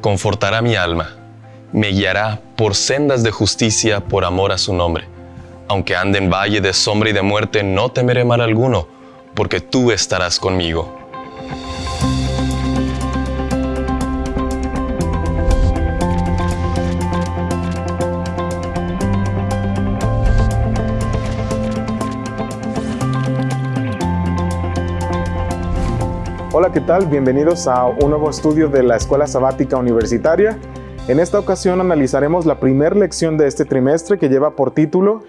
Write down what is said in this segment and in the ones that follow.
confortará mi alma, me guiará por sendas de justicia por amor a su nombre. Aunque ande en valle de sombra y de muerte, no temeré mal alguno, porque tú estarás conmigo. Hola, ¿qué tal? Bienvenidos a un nuevo estudio de la Escuela Sabática Universitaria. En esta ocasión analizaremos la primera lección de este trimestre que lleva por título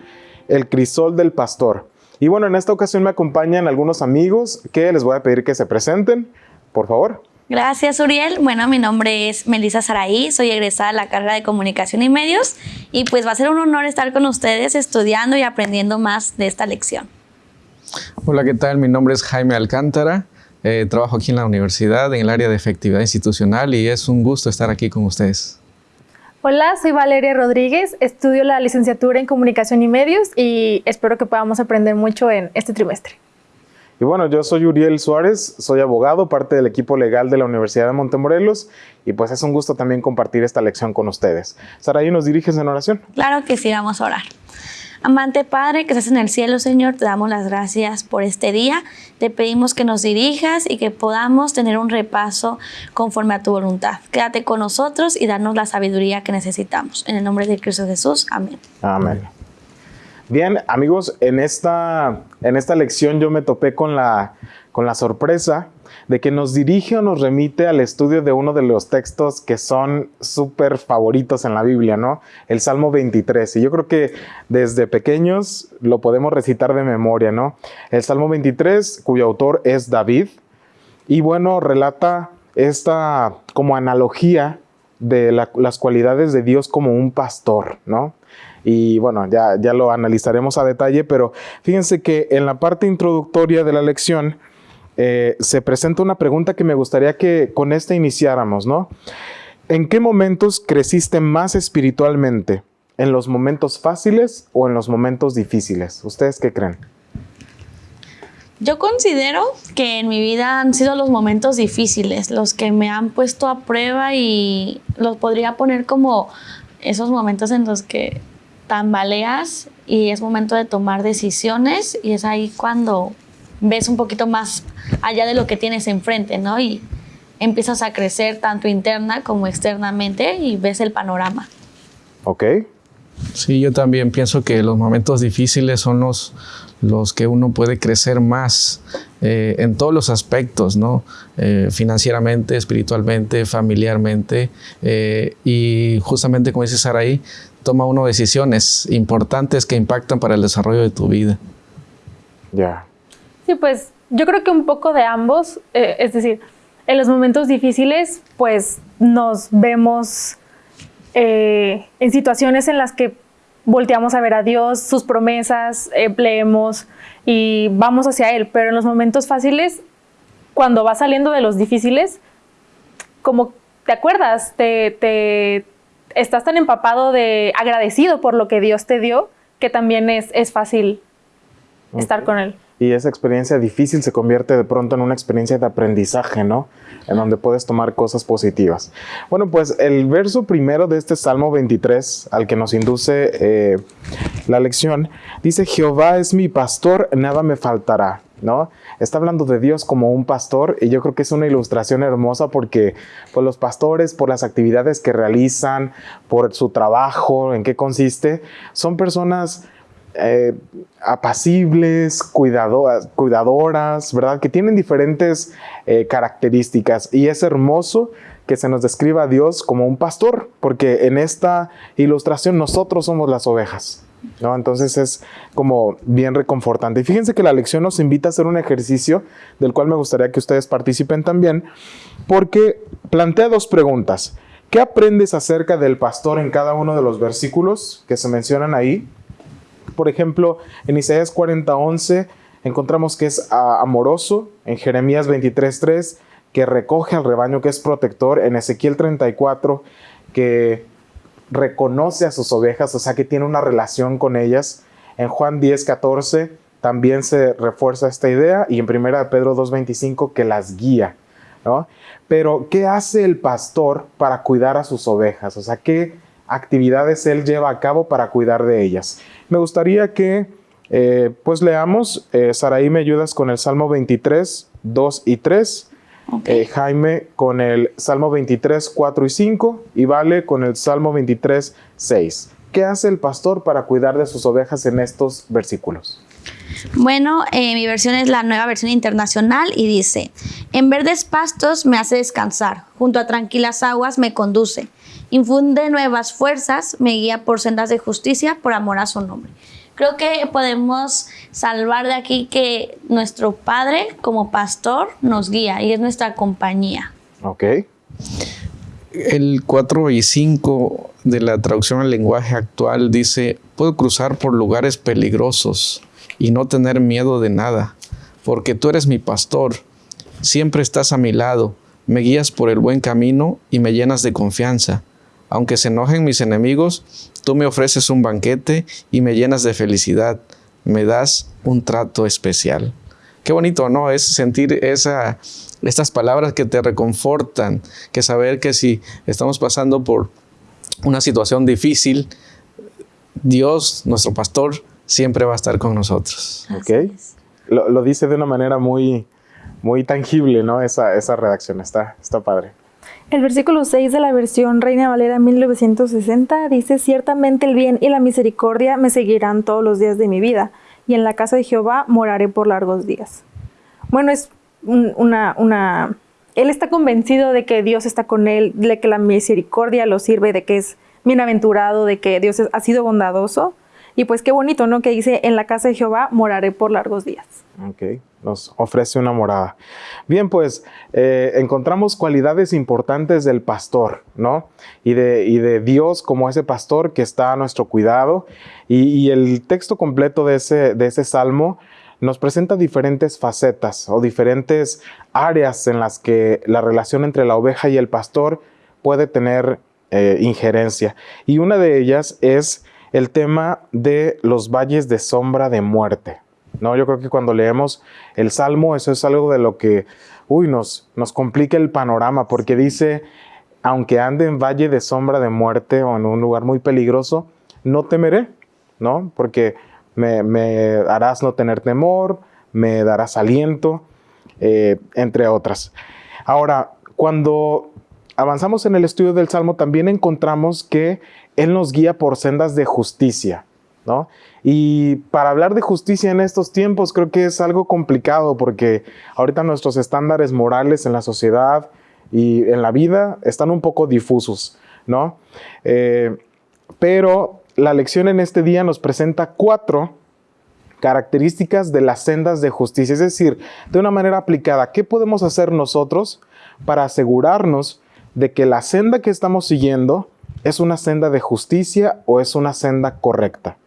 El crisol del pastor. Y bueno, en esta ocasión me acompañan algunos amigos que les voy a pedir que se presenten, por favor. Gracias, Uriel. Bueno, mi nombre es Melissa Saraí, soy egresada de la carrera de Comunicación y Medios y pues va a ser un honor estar con ustedes estudiando y aprendiendo más de esta lección. Hola, ¿qué tal? Mi nombre es Jaime Alcántara, eh, trabajo aquí en la universidad en el área de efectividad institucional y es un gusto estar aquí con ustedes. Hola, soy Valeria Rodríguez, estudio la licenciatura en Comunicación y Medios y espero que podamos aprender mucho en este trimestre. Y bueno, yo soy Uriel Suárez, soy abogado, parte del equipo legal de la Universidad de Montemorelos y pues es un gusto también compartir esta lección con ustedes. Saraí, ¿nos diriges en oración? Claro que sí, vamos a orar. Amante Padre que estás en el cielo, Señor, te damos las gracias por este día. Te pedimos que nos dirijas y que podamos tener un repaso conforme a tu voluntad. Quédate con nosotros y danos la sabiduría que necesitamos. En el nombre de Cristo Jesús. Amén. Amén. Bien, amigos, en esta, en esta lección yo me topé con la, con la sorpresa de que nos dirige o nos remite al estudio de uno de los textos que son súper favoritos en la Biblia, ¿no? El Salmo 23. Y yo creo que desde pequeños lo podemos recitar de memoria, ¿no? El Salmo 23, cuyo autor es David, y bueno, relata esta como analogía de las cualidades de Dios como un pastor, ¿no? Y bueno, ya, ya lo analizaremos a detalle, pero fíjense que en la parte introductoria de la lección, eh, se presenta una pregunta que me gustaría que con esta iniciáramos, ¿no? ¿En qué momentos creciste más espiritualmente? ¿En los momentos fáciles o en los momentos difíciles? ¿Ustedes qué creen? Yo considero que en mi vida han sido los momentos difíciles, los que me han puesto a prueba y los podría poner como esos momentos en los que tambaleas y es momento de tomar decisiones y es ahí cuando ves un poquito más allá de lo que tienes enfrente, ¿no? Y empiezas a crecer tanto interna como externamente y ves el panorama. Ok. Sí, yo también pienso que los momentos difíciles son los, los que uno puede crecer más eh, en todos los aspectos, ¿no? Eh, financieramente, espiritualmente, familiarmente. Eh, y justamente como dice Saraí, toma uno decisiones importantes que impactan para el desarrollo de tu vida. Ya. Sí, pues yo creo que un poco de ambos, eh, es decir, en los momentos difíciles, pues nos vemos eh, en situaciones en las que volteamos a ver a Dios, sus promesas, eh, leemos y vamos hacia Él, pero en los momentos fáciles, cuando vas saliendo de los difíciles, como te acuerdas, te, te estás tan empapado de agradecido por lo que Dios te dio, que también es, es fácil estar con Él y esa experiencia difícil se convierte de pronto en una experiencia de aprendizaje, ¿no? En donde puedes tomar cosas positivas. Bueno, pues el verso primero de este Salmo 23, al que nos induce eh, la lección, dice, Jehová es mi pastor, nada me faltará. ¿No? Está hablando de Dios como un pastor y yo creo que es una ilustración hermosa porque pues, los pastores, por las actividades que realizan, por su trabajo, en qué consiste, son personas eh, apacibles, cuidadoras, cuidadoras, ¿verdad? Que tienen diferentes eh, características y es hermoso que se nos describa a Dios como un pastor, porque en esta ilustración nosotros somos las ovejas. ¿No? Entonces es como bien reconfortante. Y fíjense que la lección nos invita a hacer un ejercicio del cual me gustaría que ustedes participen también, porque plantea dos preguntas. ¿Qué aprendes acerca del pastor en cada uno de los versículos que se mencionan ahí? Por ejemplo, en Isaías 40:11 encontramos que es ah, amoroso, en Jeremías 23:3 que recoge al rebaño, que es protector, en Ezequiel 34 que reconoce a sus ovejas, o sea que tiene una relación con ellas. En Juan 10:14 también se refuerza esta idea y en 1 Pedro 2:25 que las guía. ¿no? Pero, ¿qué hace el pastor para cuidar a sus ovejas? O sea, ¿qué actividades él lleva a cabo para cuidar de ellas? Me gustaría que, eh, pues, leamos. Eh, Saraí, me ayudas con el Salmo 23, 2 y 3. Eh, Jaime con el Salmo 23, 4 y 5 y Vale con el Salmo 23, 6. ¿Qué hace el pastor para cuidar de sus ovejas en estos versículos? Bueno, eh, mi versión es la nueva versión internacional y dice, en verdes pastos me hace descansar, junto a tranquilas aguas me conduce, infunde nuevas fuerzas, me guía por sendas de justicia, por amor a su nombre. Creo que podemos salvar de aquí que nuestro Padre como pastor nos guía y es nuestra compañía. Ok. El 4 y 5 de la traducción al lenguaje actual dice, puedo cruzar por lugares peligrosos y no tener miedo de nada, porque tú eres mi pastor, siempre estás a mi lado, me guías por el buen camino y me llenas de confianza. Aunque se enojen mis enemigos, tú me ofreces un banquete y me llenas de felicidad, me das un trato especial. Qué bonito, ¿no? Es sentir esa, estas palabras que te reconfortan, que saber que si estamos pasando por una situación difícil, Dios, nuestro pastor, siempre va a estar con nosotros. Ok. Lo, lo, dice de una manera muy, muy tangible, ¿no? Esa, esa redacción, está, está padre. El versículo 6 de la versión Reina Valera 1960 dice, ciertamente el bien y la misericordia me seguirán todos los días de mi vida, y en la casa de Jehová moraré por largos días. Bueno, es una, una, él está convencido de que Dios está con él, de que la misericordia lo sirve, de que es bienaventurado, de que Dios ha sido bondadoso. Y pues qué bonito, ¿no? Que dice, en la casa de Jehová moraré por largos días. Ok, nos ofrece una morada. Bien, pues eh, encontramos cualidades importantes del pastor, ¿no? Y de, y de, Dios como ese pastor que está a nuestro cuidado. Y, y el texto completo de ese, de ese salmo nos presenta diferentes facetas o diferentes áreas en las que la relación entre la oveja y el pastor puede tener eh, injerencia. Y una de ellas es el tema de los valles de sombra de muerte. ¿no? Yo creo que cuando leemos el Salmo, eso es algo de lo que, uy, nos, nos complica el panorama, porque dice, aunque ande en valle de sombra de muerte o en un lugar muy peligroso, no temeré, ¿no? Porque me, harás no tener temor, me darás aliento, eh, entre otras. Ahora, cuando avanzamos en el estudio del Salmo, también encontramos que Él nos guía por sendas de justicia, ¿no? Y para hablar de justicia en estos tiempos creo que es algo complicado porque ahorita nuestros estándares morales en la sociedad y en la vida están un poco difusos, ¿no? Eh, pero la lección en este día nos presenta cuatro características de las sendas de justicia, es decir, de una manera aplicada, ¿qué podemos hacer nosotros para asegurarnos de que la senda que estamos siguiendo es una senda de justicia o es una senda correcta?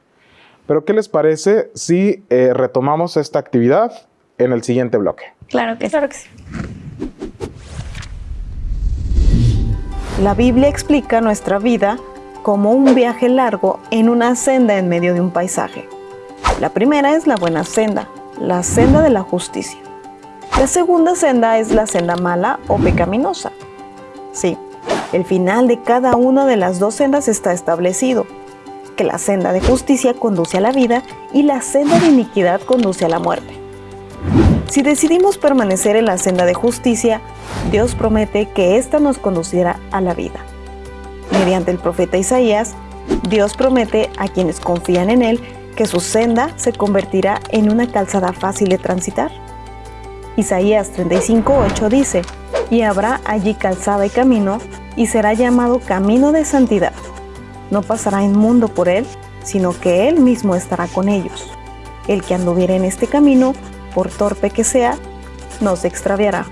Pero ¿qué les parece si eh, retomamos esta actividad en el siguiente bloque? Claro que, claro que sí. La Biblia explica nuestra vida como un viaje largo en una senda en medio de un paisaje. La primera es la buena senda, la senda de la justicia. La segunda senda es la senda mala o pecaminosa. Sí, el final de cada una de las dos sendas está establecido, que la senda de justicia conduce a la vida y la senda de iniquidad conduce a la muerte. Si decidimos permanecer en la senda de justicia, Dios promete que ésta nos conducirá a la vida mediante el profeta Isaías, Dios promete a quienes confían en Él que su senda se convertirá en una calzada fácil de transitar. Isaías 35:8 dice, y habrá allí calzada y camino, y será llamado camino de santidad. No pasará inmundo por él, sino que él mismo estará con ellos. El que anduviera en este camino, por torpe que sea, no se extraviará.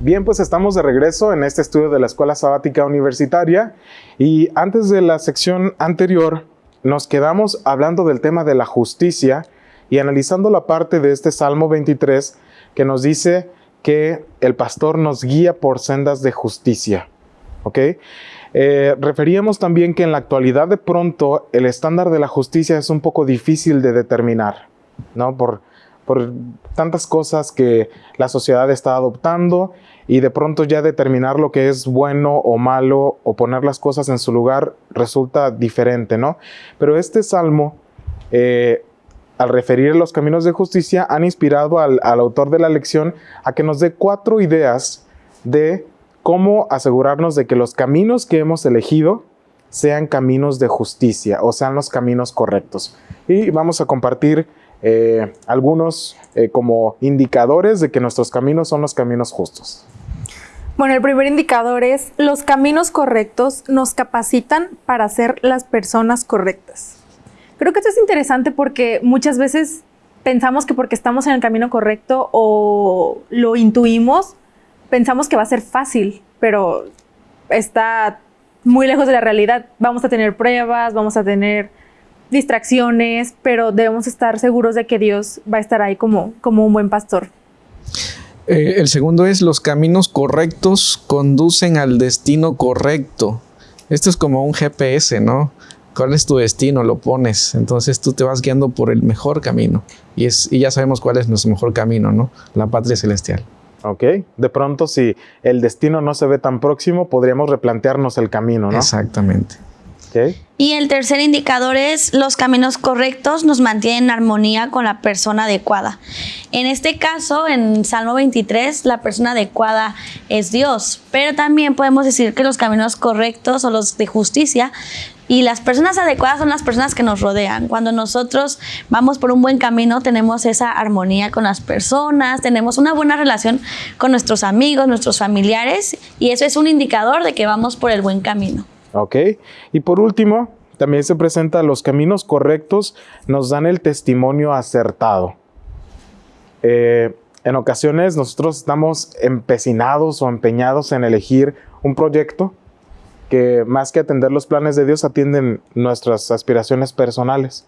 Bien, pues estamos de regreso en este estudio de la Escuela Sabática Universitaria y antes de la sección anterior nos quedamos hablando del tema de la justicia y analizando la parte de este Salmo 23 que nos dice el pastor nos guía por sendas de justicia. ¿Ok? Eh, referíamos también que en la actualidad de pronto el estándar de la justicia es un poco difícil de determinar, ¿no? Por, por tantas cosas que la sociedad está adoptando y de pronto ya determinar lo que es bueno o malo o poner las cosas en su lugar resulta diferente, ¿no? Pero este salmo, eh, al referir los caminos de justicia, han inspirado al, autor de la lección a que nos dé cuatro ideas de cómo asegurarnos de que los caminos que hemos elegido sean caminos de justicia o sean los caminos correctos. Y vamos a compartir eh, algunos eh, como indicadores de que nuestros caminos son los caminos justos. Bueno, el primer indicador es los caminos correctos nos capacitan para ser las personas correctas. Creo que esto es interesante porque muchas veces pensamos que porque estamos en el camino correcto o lo intuimos, pensamos que va a ser fácil, pero está muy lejos de la realidad. Vamos a tener pruebas, vamos a tener distracciones, pero debemos estar seguros de que Dios va a estar ahí como, como un buen pastor. Eh, el segundo es los caminos correctos conducen al destino correcto. Esto es como un GPS, ¿no? ¿Cuál es tu destino? Lo pones. Entonces tú te vas guiando por el mejor camino. Y, es, y ya sabemos cuál es nuestro mejor camino, ¿no? La patria celestial. ¿ok? De pronto, si el destino no se ve tan próximo, podríamos replantearnos el camino, ¿no? Exactamente. ¿Okay? Y el tercer indicador es los caminos correctos nos mantienen en armonía con la persona adecuada. En este caso, en Salmo 23, la persona adecuada es Dios, pero también podemos decir que los caminos correctos o los de justicia y las personas adecuadas son las personas que nos rodean. Cuando nosotros vamos por un buen camino, tenemos esa armonía con las personas, tenemos una buena relación con nuestros amigos, nuestros familiares, y eso es un indicador de que vamos por el buen camino. Ok. Y por último, también se presenta los caminos correctos, nos dan el testimonio acertado. Eh, en ocasiones nosotros estamos empecinados o empeñados en elegir un proyecto que más que atender los planes de Dios atienden nuestras aspiraciones personales.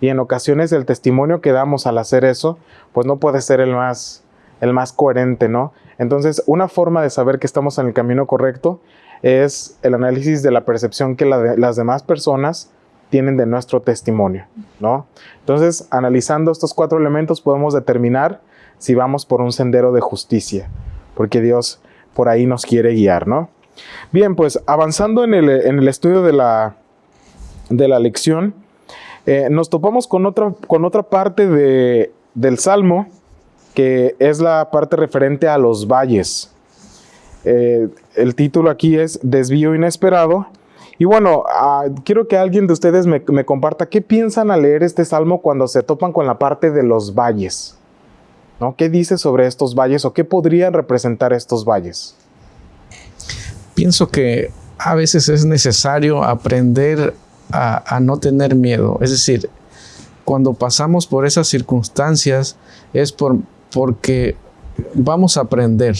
Y en ocasiones el testimonio que damos al hacer eso, pues no puede ser el más, el más coherente, ¿no? Entonces, una forma de saber que estamos en el camino correcto es el análisis de la percepción que las demás personas tienen de nuestro testimonio, ¿no? Entonces, analizando estos cuatro elementos podemos determinar si vamos por un sendero de justicia, porque Dios por ahí nos quiere guiar, ¿no? Bien, pues avanzando en el, estudio de la, lección, eh, nos topamos con otra, con otra parte del Salmo, que es la parte referente a los valles. Eh, el título aquí es Desvío Inesperado. Y bueno, ah, quiero que alguien de ustedes me, me, comparta qué piensan al leer este salmo cuando se topan con la parte de los valles. ¿no? ¿Qué dice sobre estos valles o qué podrían representar estos valles? Pienso que a veces es necesario aprender a, no tener miedo. Es decir, cuando pasamos por esas circunstancias es por, porque vamos a aprender.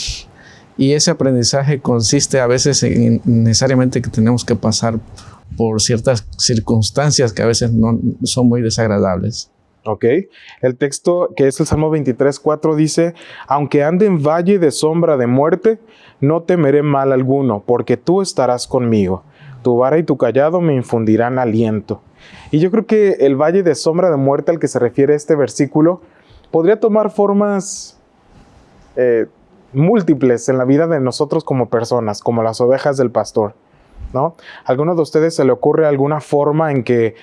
Y ese aprendizaje consiste a veces en necesariamente que tenemos que pasar por ciertas circunstancias que a veces no son muy desagradables. Ok, el texto que es el Salmo 23, 4 dice, aunque ande en valle de sombra de muerte, no temeré mal alguno, porque tú estarás conmigo. Tu vara y tu callado me infundirán aliento. Y yo creo que el valle de sombra de muerte al que se refiere este versículo podría tomar formas eh, múltiples en la vida de nosotros como personas, como las ovejas del pastor. ¿no? ¿A alguno de ustedes se le ocurre alguna forma en que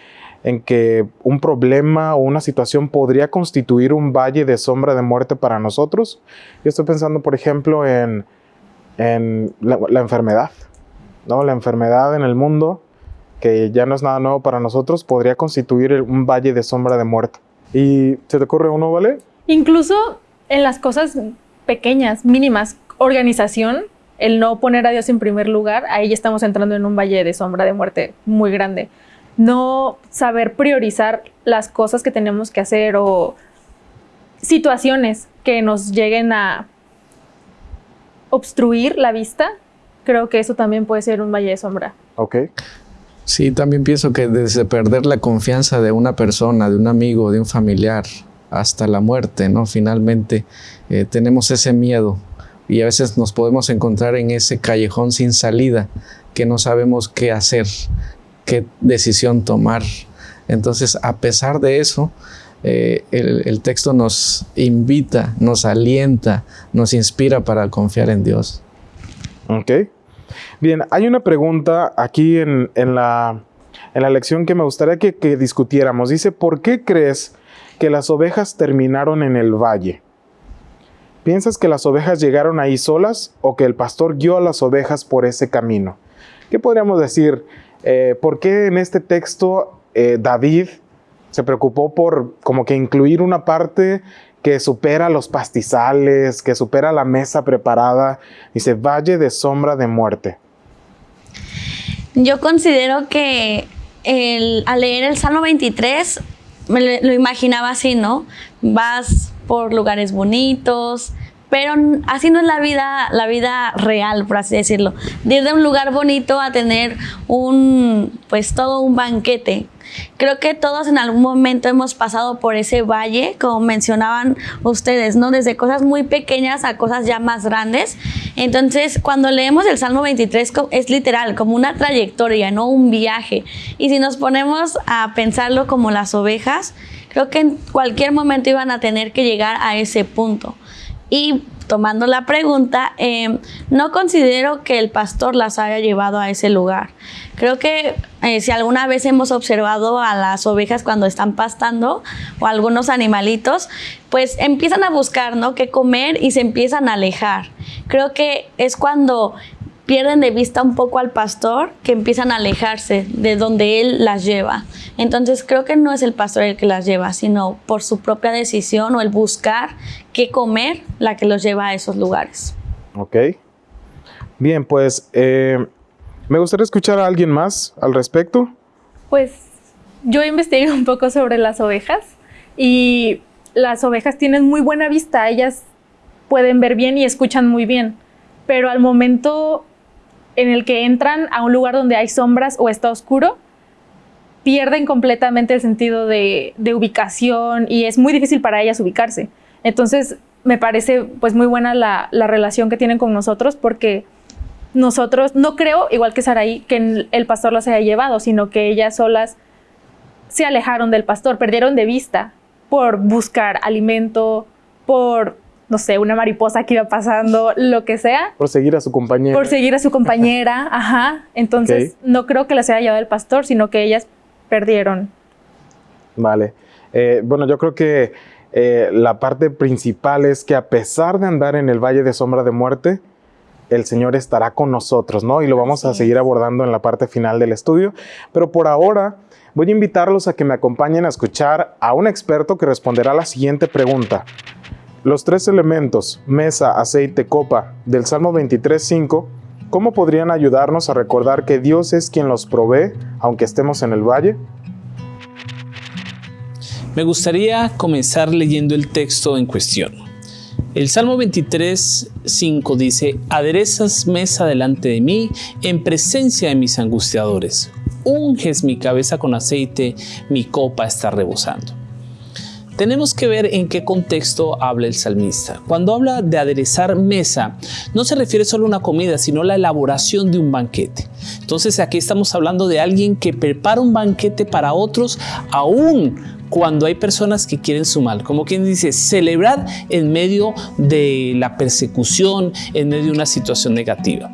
en que un problema o una situación podría constituir un valle de sombra de muerte para nosotros. Yo estoy pensando, por ejemplo, en, la, enfermedad. ¿no? La enfermedad en el mundo, que ya no es nada nuevo para nosotros, podría constituir un valle de sombra de muerte. ¿Y se te ocurre uno, vale? Incluso en las cosas pequeñas, mínimas, organización, el no poner a Dios en primer lugar, ahí ya estamos entrando en un valle de sombra de muerte muy grande no saber priorizar las cosas que tenemos que hacer o situaciones que nos lleguen a obstruir la vista, creo que eso también puede ser un valle de sombra. Ok. Sí, también pienso que desde perder la confianza de una persona, de un amigo, de un familiar, hasta la muerte, ¿no? Finalmente eh, tenemos ese miedo y a veces nos podemos encontrar en ese callejón sin salida que no sabemos qué hacer qué decisión tomar. Entonces, a pesar de eso, eh, el, texto nos invita, nos alienta, nos inspira para confiar en Dios. Ok. Bien, hay una pregunta aquí en, en, la, en la, lección que me gustaría que discutiéramos. Dice, ¿por qué crees que las ovejas terminaron en el valle? ¿Piensas que las ovejas llegaron ahí solas o que el pastor guió a las ovejas por ese camino? ¿Qué podríamos decir? Eh, ¿Por qué en este texto eh, David se preocupó por como que incluir una parte que supera los pastizales, que supera la mesa preparada? Dice, valle de sombra de muerte. Yo considero que al leer el Salmo 23 me lo imaginaba así, ¿no? Vas por lugares bonitos, pero así no es la vida, la vida real, por así decirlo. De ir de un lugar bonito a tener un, pues todo un banquete. Creo que todos en algún momento hemos pasado por ese valle, como mencionaban ustedes, ¿no? Desde cosas muy pequeñas a cosas ya más grandes. Entonces, cuando leemos el Salmo 23 es literal, como una trayectoria, no un viaje. Y si nos ponemos a pensarlo como las ovejas, creo que en cualquier momento iban a tener que llegar a ese punto. Y tomando la pregunta, eh, no considero que el pastor las haya llevado a ese lugar. Creo que eh, si alguna vez hemos observado a las ovejas cuando están pastando o algunos animalitos, pues empiezan a buscar, ¿no? Qué comer y se empiezan a alejar. Creo que es cuando pierden de vista un poco al pastor, que empiezan a alejarse de donde él las lleva. Entonces creo que no es el pastor el que las lleva, sino por su propia decisión o el buscar qué comer la que los lleva a esos lugares. Ok. Bien, pues eh, me gustaría escuchar a alguien más al respecto. Pues yo investigué un poco sobre las ovejas y las ovejas tienen muy buena vista, ellas pueden ver bien y escuchan muy bien, pero al momento en el que entran a un lugar donde hay sombras o está oscuro, pierden completamente el sentido de, ubicación y es muy difícil para ellas ubicarse. Entonces, me parece pues muy buena la, relación que tienen con nosotros porque nosotros, no creo, igual que Saraí, que el pastor las haya llevado, sino que ellas solas se alejaron del pastor, perdieron de vista por buscar alimento, por no sé, una mariposa que iba pasando, lo que sea. Por seguir a su compañera. Por seguir a su compañera, ajá. Entonces, no creo que las haya llevado el pastor, sino que ellas perdieron. Vale. Eh, bueno, yo creo que eh, la parte principal es que a pesar de andar en el valle de sombra de muerte, el Señor estará con nosotros, ¿no? Y lo vamos a seguir abordando en la parte final del estudio. Pero por ahora voy a invitarlos a que me acompañen a escuchar a un experto que responderá la siguiente pregunta. Los tres elementos, mesa, aceite, copa, del Salmo 23.5, ¿cómo podrían ayudarnos a recordar que Dios es quien los provee, aunque estemos en el valle? Me gustaría comenzar leyendo el texto en cuestión. El Salmo 23.5 dice, aderezas mesa delante de mí en presencia de mis angustiadores. Unges mi cabeza con aceite, mi copa está rebosando. Tenemos que ver en qué contexto habla el salmista. Cuando habla de aderezar mesa, no se refiere solo a una comida, sino a la elaboración de un banquete. Entonces aquí estamos hablando de alguien que prepara un banquete para otros, aún cuando hay personas que quieren su mal. Como quien dice, celebrar en medio de la persecución, en medio de una situación negativa.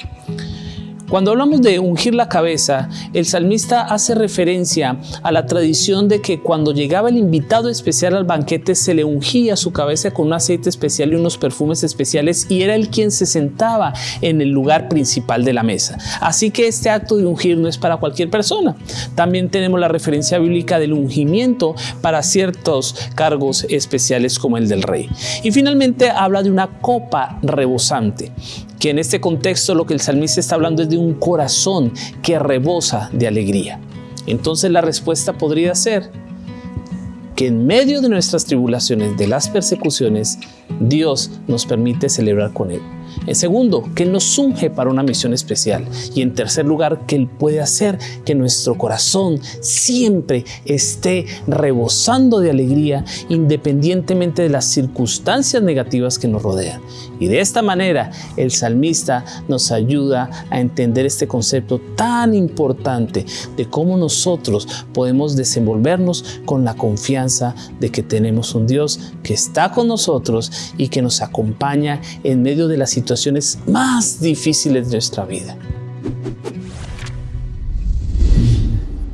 Cuando hablamos de ungir la cabeza, el salmista hace referencia a la tradición de que cuando llegaba el invitado especial al banquete se le ungía su cabeza con un aceite especial y unos perfumes especiales y era el quien se sentaba en el lugar principal de la mesa. Así que este acto de ungir no es para cualquier persona. También tenemos la referencia bíblica del ungimiento para ciertos cargos especiales como el del rey. Y finalmente habla de una copa rebosante que en este contexto lo que el salmista está hablando es de un corazón que rebosa de alegría. Entonces la respuesta podría ser que en medio de nuestras tribulaciones, de las persecuciones, Dios nos permite celebrar con Él. En segundo, que Él nos unge para una misión especial. Y en tercer lugar, que Él puede hacer que nuestro corazón siempre esté rebosando de alegría independientemente de las circunstancias negativas que nos rodean. Y de esta manera el salmista nos ayuda a entender este concepto tan importante de cómo nosotros podemos desenvolvernos con la confianza de que tenemos un Dios que está con nosotros y que nos acompaña en medio de las más difíciles de nuestra vida.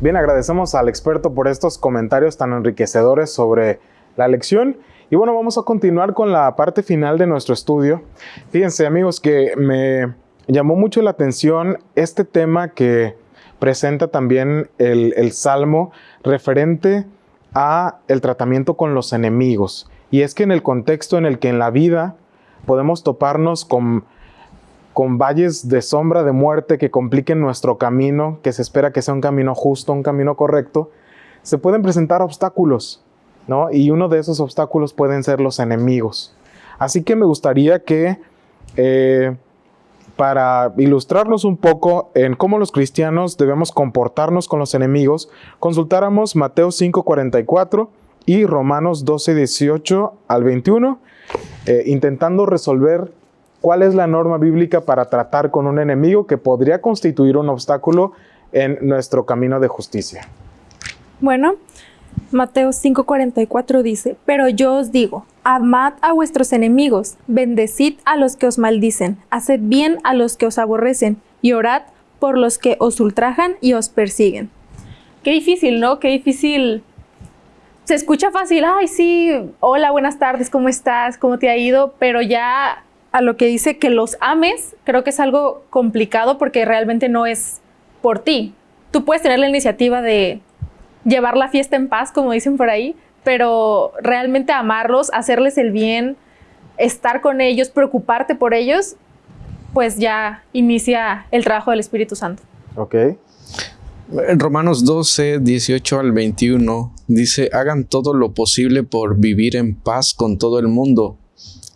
Bien, agradecemos al experto por estos comentarios tan enriquecedores sobre la lección. Y bueno, vamos a continuar con la parte final de nuestro estudio. Fíjense amigos que me llamó mucho la atención este tema que presenta también el, el Salmo referente a el tratamiento con los enemigos. Y es que en el contexto en el que en la vida podemos toparnos con, con valles de sombra de muerte que compliquen nuestro camino, que se espera que sea un camino justo, un camino correcto, se pueden presentar obstáculos, ¿no? Y uno de esos obstáculos pueden ser los enemigos. Así que me gustaría que, eh, para ilustrarnos un poco en cómo los cristianos debemos comportarnos con los enemigos, consultáramos Mateo 5:44 y Romanos 12:18 al 21, eh, intentando resolver cuál es la norma bíblica para tratar con un enemigo que podría constituir un obstáculo en nuestro camino de justicia. Bueno, Mateo 5:44 dice, pero yo os digo, amad a vuestros enemigos, bendecid a los que os maldicen, haced bien a los que os aborrecen y orad por los que os ultrajan y os persiguen. Qué difícil, ¿no? Qué difícil. Se escucha fácil, ay, sí, hola, buenas tardes, ¿cómo estás? ¿Cómo te ha ido? Pero ya a lo que dice que los ames, creo que es algo complicado porque realmente no es por ti. Tú puedes tener la iniciativa de llevar la fiesta en paz, como dicen por ahí, pero realmente amarlos, hacerles el bien, estar con ellos, preocuparte por ellos, pues ya inicia el trabajo del Espíritu Santo. ¿Ok? Romanos 12, 18 al 21 dice, hagan todo lo posible por vivir en paz con todo el mundo.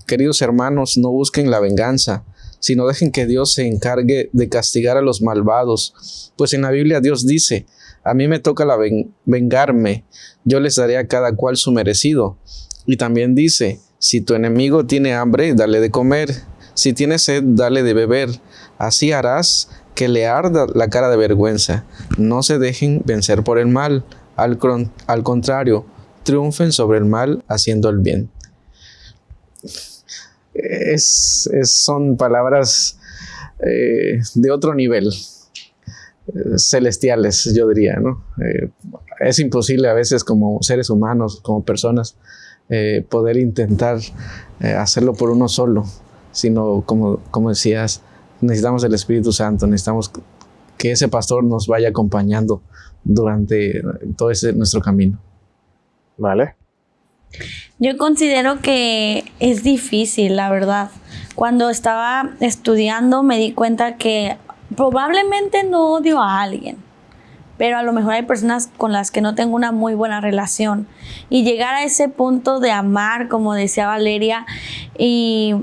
Queridos hermanos, no busquen la venganza, sino dejen que Dios se encargue de castigar a los malvados. Pues en la Biblia Dios dice, a mí me toca la vengarme, yo les daré a cada cual su merecido. Y también dice, si tu enemigo tiene hambre, dale de comer, si tiene sed, dale de beber. Así harás que le arda la cara de vergüenza. No se dejen vencer por el mal, al, al contrario, triunfen sobre el mal haciendo el bien. Es, son palabras eh, de otro nivel, eh, celestiales, yo diría, ¿no? Eh, es imposible a veces como seres humanos, como personas, poder intentar hacerlo por uno solo, sino como, como decías, necesitamos el Espíritu Santo, necesitamos que ese pastor nos vaya acompañando durante todo ese, nuestro camino. Vale. Yo considero que es difícil, la verdad. Cuando estaba estudiando me di cuenta que probablemente no odio a alguien, pero a lo mejor hay personas con las que no tengo una muy buena relación. Y llegar a ese punto de amar, como decía Valeria, y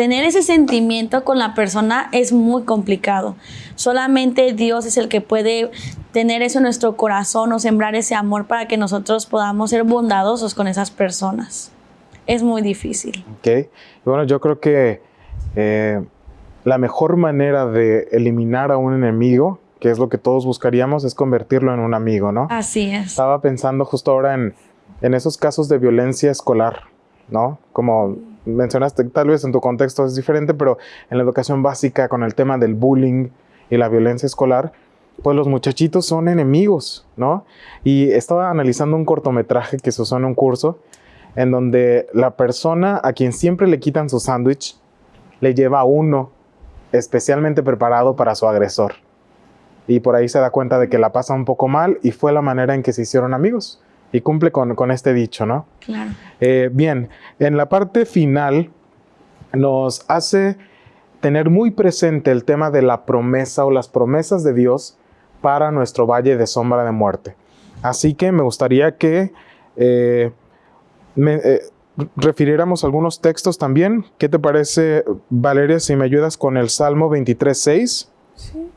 tener ese sentimiento con la persona es muy complicado. Solamente Dios es el que puede tener eso en nuestro corazón o sembrar ese amor para que nosotros podamos ser bondadosos con esas personas. Es muy difícil. Ok. Bueno, yo creo que eh, la mejor manera de eliminar a un enemigo, que es lo que todos buscaríamos, es convertirlo en un amigo, ¿no? Así es. Estaba pensando justo ahora en, en esos casos de violencia escolar, ¿no? Como mencionaste, tal vez en tu contexto es diferente, pero en la educación básica con el tema del bullying y la violencia escolar, pues los muchachitos son enemigos, ¿no? Y estaba analizando un cortometraje que se usó en un curso en donde la persona a quien siempre le quitan su sándwich le lleva uno especialmente preparado para su agresor. Y por ahí se da cuenta de que la pasa un poco mal y fue la manera en que se hicieron amigos y cumple con, este dicho, ¿no? Claro. Eh, bien, en la parte final nos hace tener muy presente el tema de la promesa o las promesas de Dios para nuestro valle de sombra de muerte. Así que me gustaría que eh, eh, refiriéramos algunos textos también. ¿Qué te parece, Valeria, si me ayudas con el Salmo 23.6? Sí.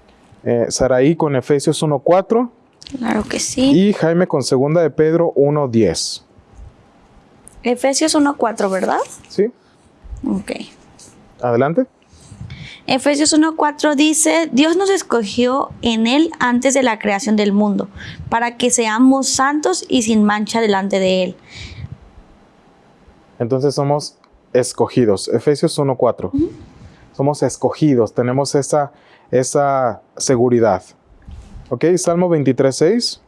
Eh, Saraí con Efesios 1.4. Claro que sí. Y Jaime con Segunda de Pedro 1.10. Efesios 1.4, ¿verdad? Sí. Ok. Adelante. Efesios 1.4 dice, Dios nos escogió en Él antes de la creación del mundo, para que seamos santos y sin mancha delante de Él. Entonces somos escogidos. Efesios 1.4. Somos escogidos, tenemos esa, esa seguridad. ¿Ok? Salmo 23.6.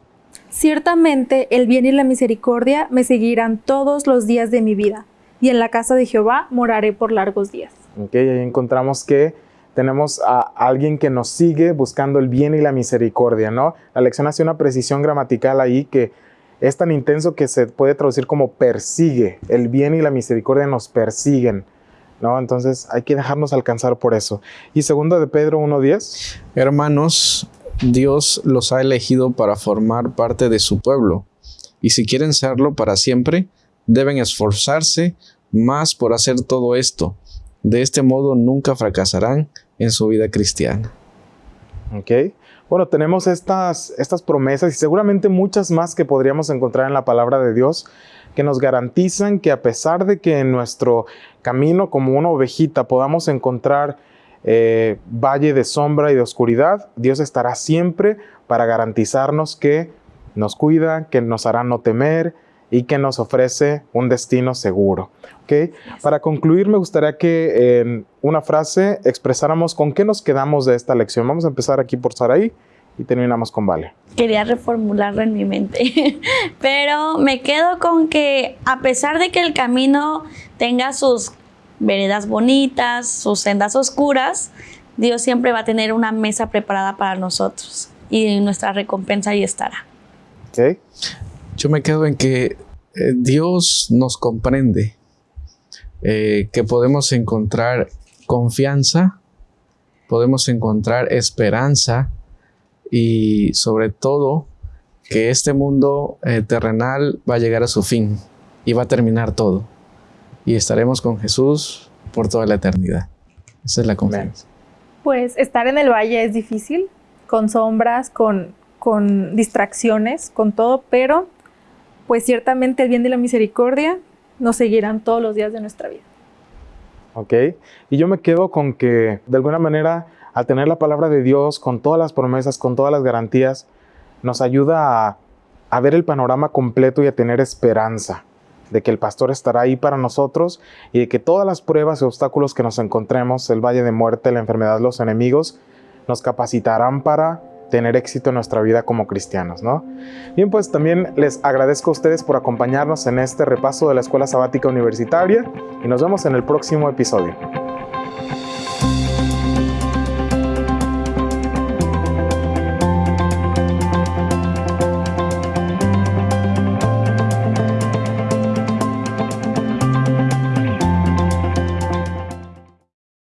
Ciertamente el bien y la misericordia me seguirán todos los días de mi vida, y en la casa de Jehová moraré por largos días. Ok, ahí encontramos que tenemos a alguien que nos sigue buscando el bien y la misericordia, ¿no? La lección hace una precisión gramatical ahí que es tan intenso que se puede traducir como persigue. El bien y la misericordia nos persiguen, ¿no? Entonces hay que dejarnos alcanzar por eso. Y segundo de Pedro 1.10. Hermanos, Dios los ha elegido para formar parte de su pueblo. Y si quieren serlo para siempre, deben esforzarse más por hacer todo esto. De este modo nunca fracasarán en su vida cristiana. Ok. Bueno, tenemos estas, estas promesas y seguramente muchas más que podríamos encontrar en la palabra de Dios que nos garantizan que a pesar de que en nuestro camino como una ovejita podamos encontrar eh, valle de sombra y de oscuridad, Dios estará siempre para garantizarnos que nos cuida, que nos hará no temer, y que nos ofrece un destino seguro. ¿okay? Para concluir, me gustaría que en una frase expresáramos con qué nos quedamos de esta lección. Vamos a empezar aquí por Saraí y terminamos con Vale. Quería reformularlo en mi mente, pero me quedo con que a pesar de que el camino tenga sus veredas bonitas, sus sendas oscuras, Dios siempre va a tener una mesa preparada para nosotros y nuestra recompensa ahí estará. Okay. Yo me quedo en que eh, Dios nos comprende, eh, que podemos encontrar confianza, podemos encontrar esperanza y sobre todo que este mundo eh, terrenal va a llegar a su fin y va a terminar todo. Y estaremos con Jesús por toda la eternidad. Esa es la confianza. Pues estar en el valle es difícil, con sombras, con, con distracciones, con todo, pero pues ciertamente el bien de la misericordia nos seguirán todos los días de nuestra vida. Ok, y yo me quedo con que de alguna manera al tener la palabra de Dios con todas las promesas, con todas las garantías, nos ayuda a, a ver el panorama completo y a tener esperanza de que el pastor estará ahí para nosotros y de que todas las pruebas y obstáculos que nos encontremos, el valle de muerte, la enfermedad, los enemigos, nos capacitarán para tener éxito en nuestra vida como cristianos, ¿no? Bien, pues también les agradezco a ustedes por acompañarnos en este repaso de la Escuela Sabática Universitaria y nos vemos en el próximo episodio.